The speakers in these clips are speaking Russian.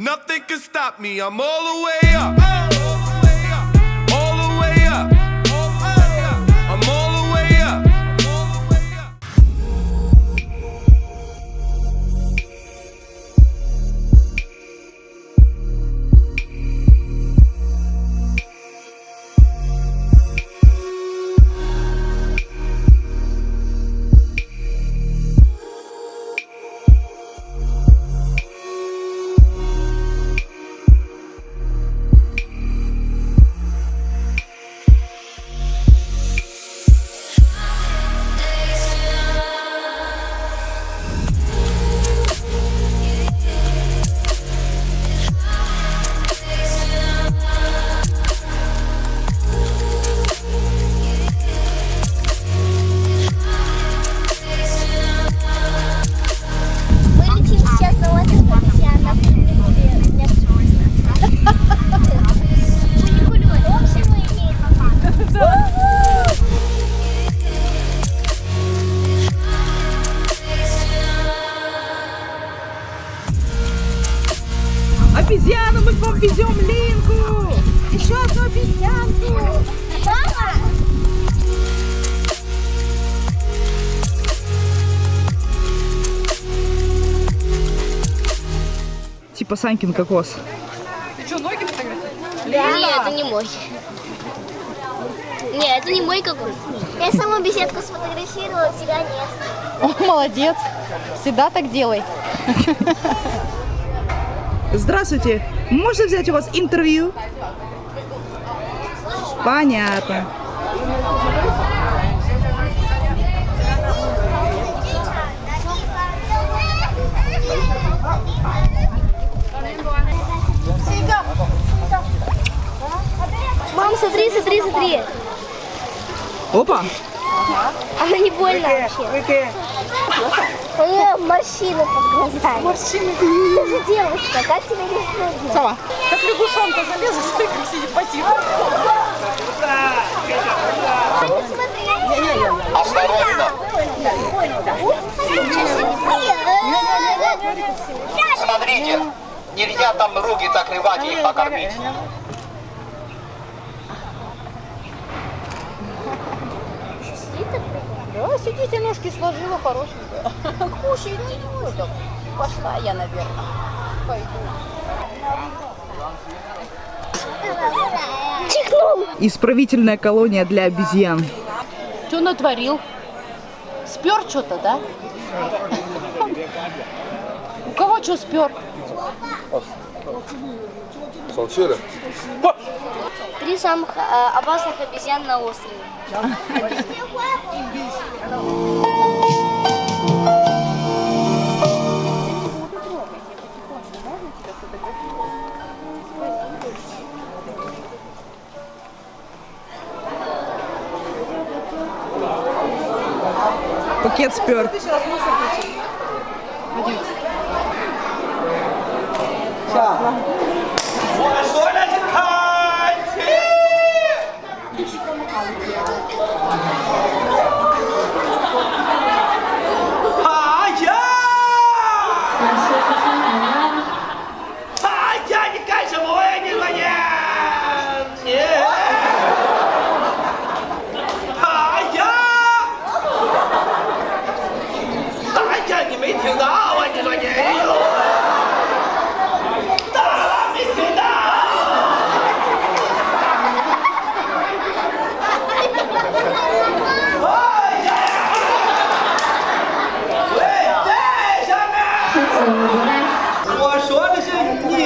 Nothing can stop me. I'm all the way up. Типа Санькин кокос. Нет, это не мой. Нет, это не мой какой. Я саму беседку сфотографировала, тебя нет. О, молодец. Всегда так делай. Здравствуйте. Можно взять у вас интервью? Понятно. Смотри, смотри, смотри. Опа. Она не больно вообще. У нее морщины под глазами. Морщины? Ты же девушка, как тебе не стыдно? Сова. Как лягушонка залезла, смотри, как сидит пассив. Аня, смотри. Осторожно. Смотрите, нельзя там руки закрывать и покормить. Да, сидите, ножки сложила хорошенько. Кушайте. Ну, так, Пошла я, наверное. Пойду. Чихнул. Исправительная колония для обезьян. Что натворил? Спер что-то, да? У кого что спер? Три самых э, опасных обезьян на острове. Пакет спер. 是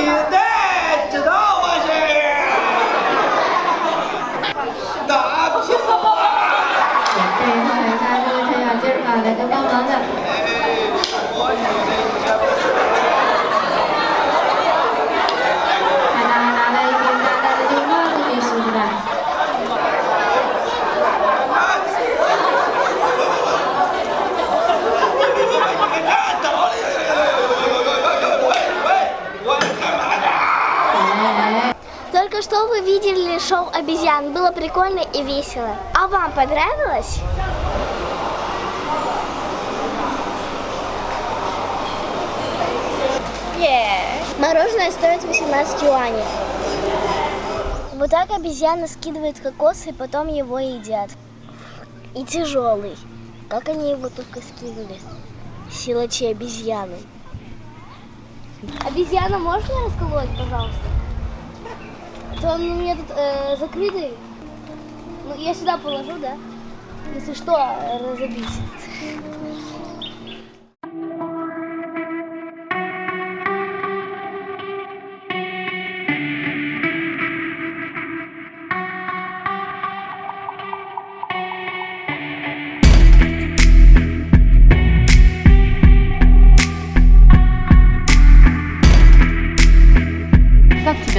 现在知道我是了这一趟来看这个程咬金吧来个帮忙的。Только что вы видели шоу обезьян. Было прикольно и весело. А вам понравилось? Yeah. Мороженое стоит 18 юаней. Вот так обезьяна скидывает кокос и потом его едят. И тяжелый. Как они его только скинули? Силачи обезьяны. Обезьяна, мне расколоть, пожалуйста? А то он у меня тут э, закрытый. Ну, я сюда положу, да? Если что, разобить.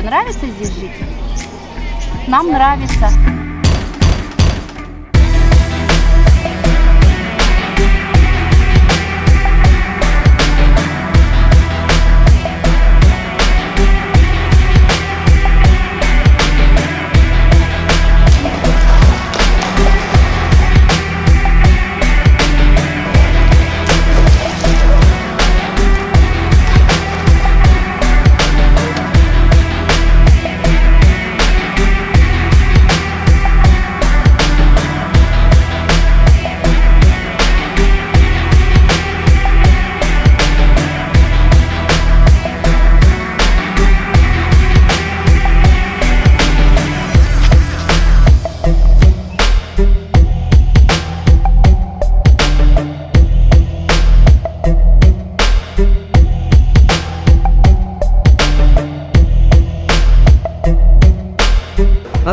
Нравится здесь жить? Нам нравится.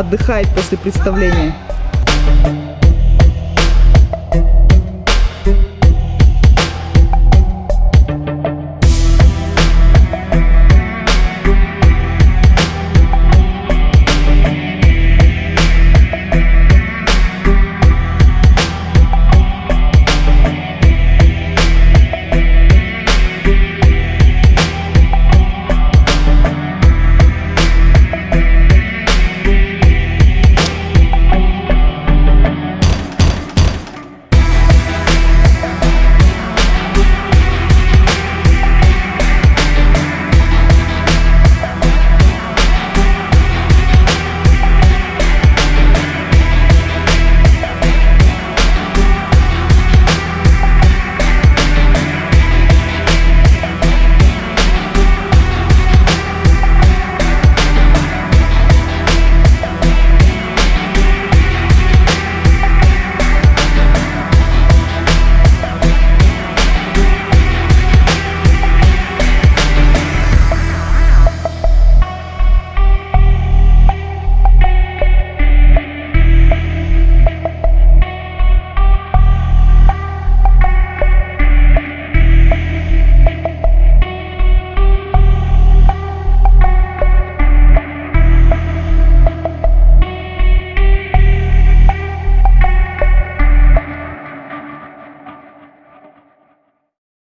Отдыхает после представления.